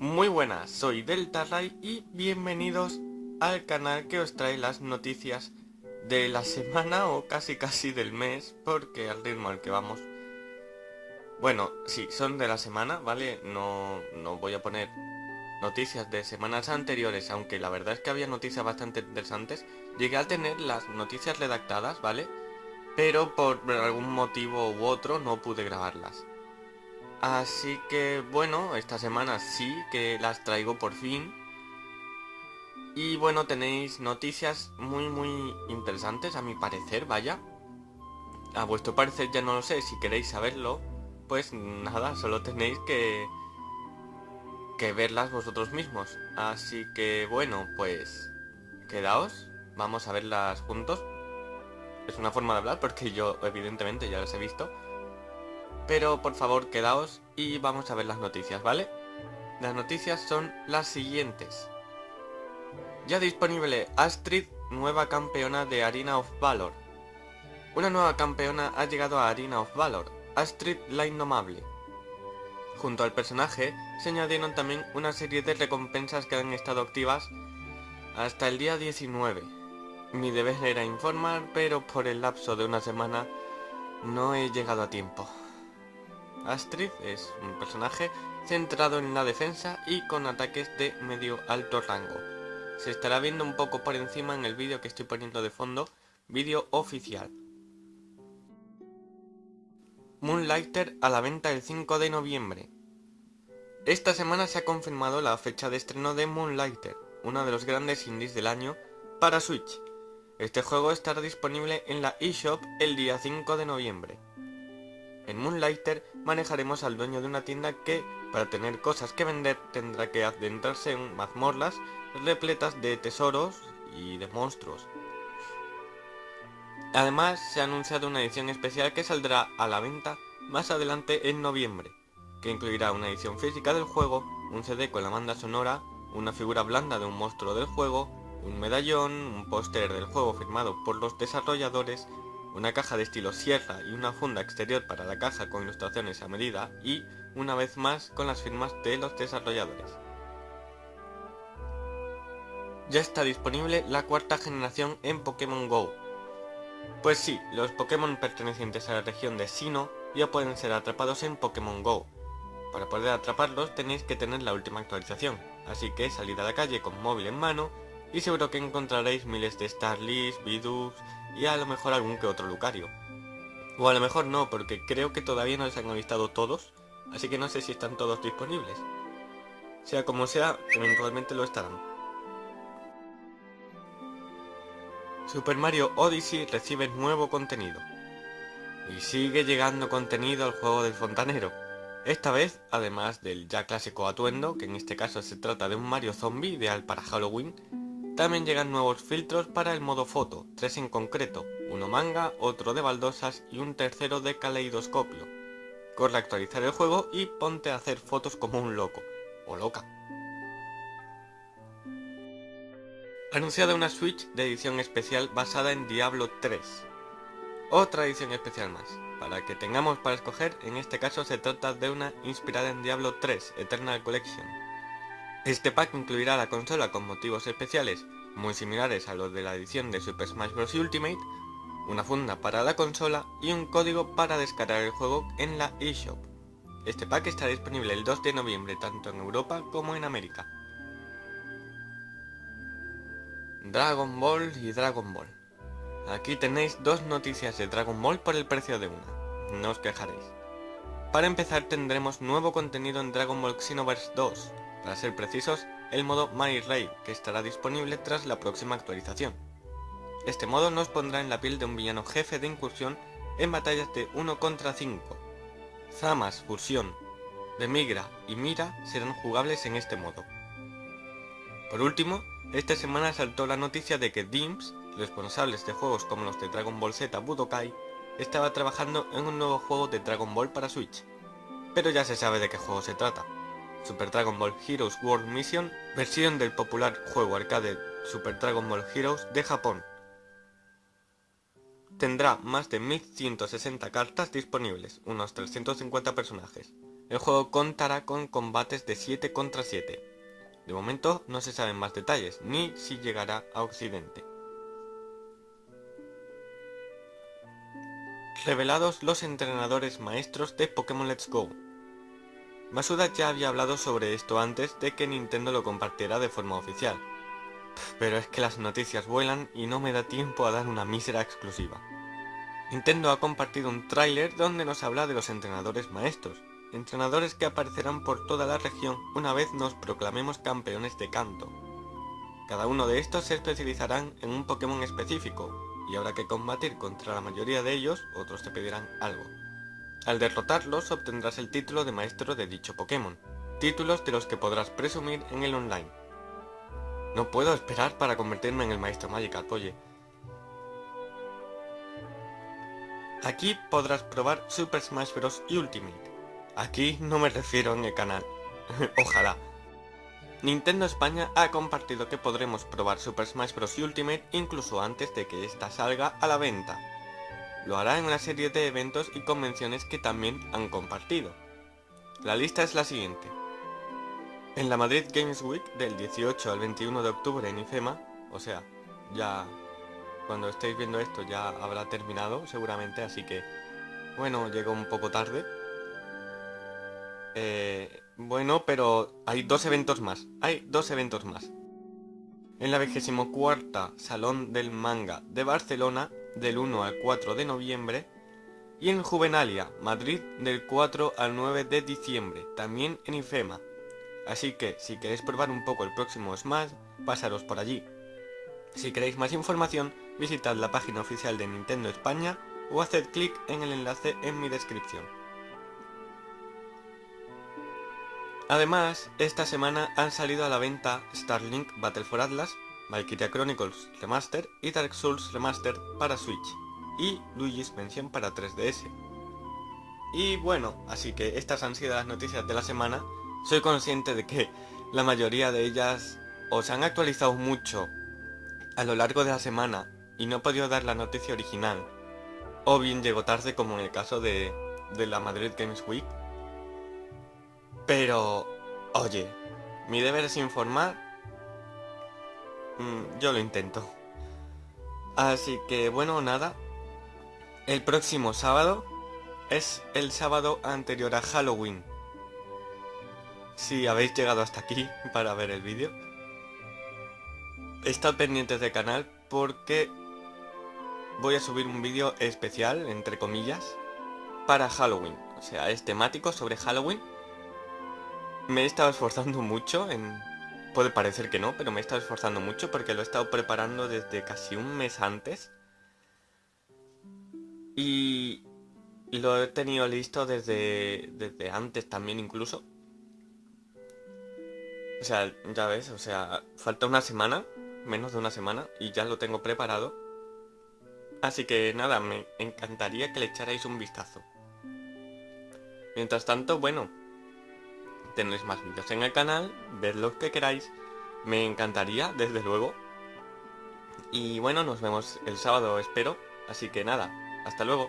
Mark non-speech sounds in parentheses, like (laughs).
Muy buenas, soy Delta y bienvenidos al canal que os trae las noticias de la semana o casi casi del mes, porque al ritmo al que vamos... Bueno, sí, son de la semana, ¿vale? No, no voy a poner noticias de semanas anteriores, aunque la verdad es que había noticias bastante interesantes. Llegué a tener las noticias redactadas, ¿vale? Pero por algún motivo u otro no pude grabarlas. Así que bueno, esta semana sí que las traigo por fin. Y bueno, tenéis noticias muy muy interesantes a mi parecer, vaya. A vuestro parecer ya no lo sé, si queréis saberlo, pues nada, solo tenéis que, que verlas vosotros mismos. Así que bueno, pues quedaos, vamos a verlas juntos. Es una forma de hablar porque yo evidentemente ya las he visto. Pero por favor quedaos y vamos a ver las noticias, ¿vale? Las noticias son las siguientes. Ya disponible Astrid, nueva campeona de Arena of Valor. Una nueva campeona ha llegado a Arena of Valor, Astrid la Indomable. Junto al personaje se añadieron también una serie de recompensas que han estado activas hasta el día 19. Mi deber era informar, pero por el lapso de una semana no he llegado a tiempo. Astrid es un personaje centrado en la defensa y con ataques de medio alto rango. Se estará viendo un poco por encima en el vídeo que estoy poniendo de fondo, vídeo oficial. Moonlighter a la venta el 5 de noviembre. Esta semana se ha confirmado la fecha de estreno de Moonlighter, uno de los grandes indies del año, para Switch. Este juego estará disponible en la eShop el día 5 de noviembre. En Moonlighter manejaremos al dueño de una tienda que, para tener cosas que vender, tendrá que adentrarse en mazmorras repletas de tesoros y de monstruos. Además, se ha anunciado una edición especial que saldrá a la venta más adelante en noviembre, que incluirá una edición física del juego, un CD con la banda sonora, una figura blanda de un monstruo del juego, un medallón, un póster del juego firmado por los desarrolladores una caja de estilo sierra y una funda exterior para la caja con ilustraciones a medida y, una vez más, con las firmas de los desarrolladores. Ya está disponible la cuarta generación en Pokémon GO. Pues sí, los Pokémon pertenecientes a la región de Sino ya pueden ser atrapados en Pokémon GO. Para poder atraparlos tenéis que tener la última actualización, así que salid a la calle con móvil en mano y seguro que encontraréis miles de Starlys, Bidoof y a lo mejor algún que otro Lucario. O a lo mejor no, porque creo que todavía no les han avistado todos, así que no sé si están todos disponibles. Sea como sea, eventualmente lo estarán. Super Mario Odyssey recibe nuevo contenido. Y sigue llegando contenido al juego del fontanero. Esta vez, además del ya clásico atuendo, que en este caso se trata de un Mario zombie ideal para Halloween, también llegan nuevos filtros para el modo foto, tres en concreto, uno manga, otro de baldosas y un tercero de caleidoscopio. Corre a actualizar el juego y ponte a hacer fotos como un loco, o loca. Anunciada una Switch de edición especial basada en Diablo 3. Otra edición especial más. Para que tengamos para escoger, en este caso se trata de una inspirada en Diablo 3, Eternal Collection. Este pack incluirá la consola con motivos especiales, muy similares a los de la edición de Super Smash Bros. Ultimate, una funda para la consola y un código para descargar el juego en la eShop. Este pack estará disponible el 2 de noviembre tanto en Europa como en América. Dragon Ball y Dragon Ball. Aquí tenéis dos noticias de Dragon Ball por el precio de una. No os quejaréis. Para empezar tendremos nuevo contenido en Dragon Ball Xenoverse 2, para ser precisos, el modo My Ray, que estará disponible tras la próxima actualización. Este modo nos pondrá en la piel de un villano jefe de incursión en batallas de 1 contra 5. Zamas, Fusión, Demigra y Mira serán jugables en este modo. Por último, esta semana saltó la noticia de que DIMS, responsables de juegos como los de Dragon Ball Z Budokai, estaba trabajando en un nuevo juego de Dragon Ball para Switch. Pero ya se sabe de qué juego se trata. Super Dragon Ball Heroes World Mission, versión del popular juego arcade Super Dragon Ball Heroes de Japón. Tendrá más de 1160 cartas disponibles, unos 350 personajes, El juego contará con combates de 7 contra 7. De momento no se saben más detalles, ni si llegará a Occidente. Revelados los entrenadores maestros de Pokémon Let's Go. Masuda ya había hablado sobre esto antes de que Nintendo lo compartiera de forma oficial. Pero es que las noticias vuelan y no me da tiempo a dar una mísera exclusiva. Nintendo ha compartido un tráiler donde nos habla de los entrenadores maestros, entrenadores que aparecerán por toda la región una vez nos proclamemos campeones de canto. Cada uno de estos se especializarán en un Pokémon específico, y habrá que combatir contra la mayoría de ellos, otros te pedirán algo. Al derrotarlos obtendrás el título de maestro de dicho Pokémon, títulos de los que podrás presumir en el online. No puedo esperar para convertirme en el maestro Magikarp, oye. Aquí podrás probar Super Smash Bros. Ultimate. Aquí no me refiero en el canal. (laughs) Ojalá. Nintendo España ha compartido que podremos probar Super Smash Bros. Ultimate incluso antes de que esta salga a la venta. Lo hará en una serie de eventos y convenciones que también han compartido. La lista es la siguiente. En la Madrid Games Week del 18 al 21 de octubre en IFEMA, o sea, ya cuando estéis viendo esto ya habrá terminado seguramente, así que bueno, llegó un poco tarde. Eh, bueno, pero hay dos eventos más. Hay dos eventos más. En la 24 Salón del Manga de Barcelona, del 1 al 4 de noviembre. Y en Juvenalia, Madrid, del 4 al 9 de diciembre, también en IFEMA. Así que, si queréis probar un poco el próximo Smash, pasaros por allí. Si queréis más información, visitad la página oficial de Nintendo España o haced clic en el enlace en mi descripción. Además, esta semana han salido a la venta Starlink Battle for Atlas, Valkyria Chronicles Remaster y Dark Souls Remaster para Switch, y Luigi's Mansion para 3DS. Y bueno, así que estas han sido las noticias de la semana. Soy consciente de que la mayoría de ellas o se han actualizado mucho a lo largo de la semana y no he podido dar la noticia original, o bien llegó tarde como en el caso de, de la Madrid Games Week, pero, oye, mi deber es informar. Mm, yo lo intento. Así que, bueno, nada. El próximo sábado es el sábado anterior a Halloween. Si habéis llegado hasta aquí (laughs) para ver el vídeo. Estad pendientes del canal porque voy a subir un vídeo especial, entre comillas, para Halloween. O sea, es temático sobre Halloween me he estado esforzando mucho en... Puede parecer que no, pero me he estado esforzando mucho porque lo he estado preparando desde casi un mes antes. Y lo he tenido listo desde, desde antes también incluso. O sea, ya ves, o sea, falta una semana, menos de una semana, y ya lo tengo preparado. Así que nada, me encantaría que le echarais un vistazo. Mientras tanto, bueno, tenéis más vídeos en el canal, ved los que queráis, me encantaría, desde luego. Y bueno, nos vemos el sábado, espero, así que nada, hasta luego.